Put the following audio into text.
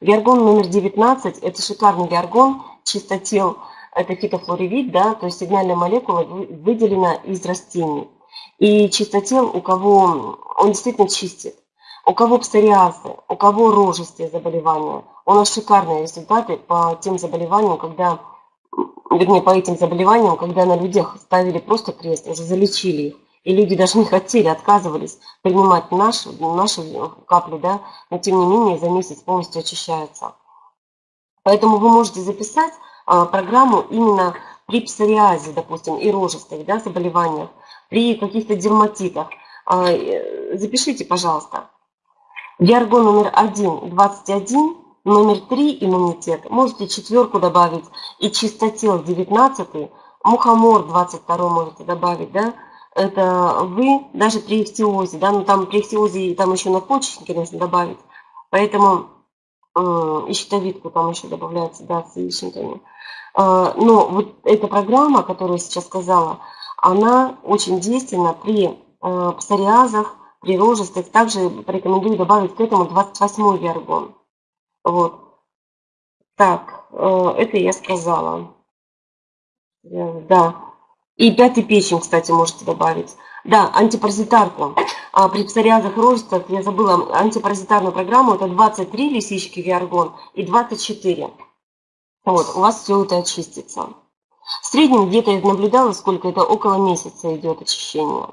Виаргон номер 19 – это шикарный виаргон, чистотел, это фитофлоревит, да, то есть сигнальная молекула выделена из растений. И чистотел, у кого он действительно чистит, у кого псориазы, у кого рожистые заболевания, у нас шикарные результаты по тем заболеваниям, когда, вернее, по этим заболеваниям, когда на людях ставили просто крест, уже залечили их. И люди даже не хотели, отказывались принимать наши, наши капли, да, но тем не менее за месяц полностью очищаются. Поэтому вы можете записать а, программу именно при псориазе, допустим, и рожистых да, заболеваниях, при каких-то дерматитах. А, э, запишите, пожалуйста. Виаргон номер 1, 21, номер 3 иммунитет. Можете четверку добавить и чистотел 19, мухомор 22 можете добавить, да. Это вы даже при ихтиозе, да, ну там при ихтиозе там еще на почечнике нужно добавить. Поэтому э, и щитовидку там еще добавляется, да, с яичниками. А, но вот эта программа, которую я сейчас сказала, она очень действенна при а, псориазах, при рожестых. Также порекомендую добавить к этому 28 виаргон. Вот. Так, э, это я сказала. Э, да. И пятый печень, кстати, можете добавить. Да, антипаразитарку. А при псориазах рожестых, я забыла, антипаразитарную программу, это 23 лисички виаргон и 24. Вот, у вас все это очистится. В среднем где-то я наблюдала, сколько это около месяца идет очищение.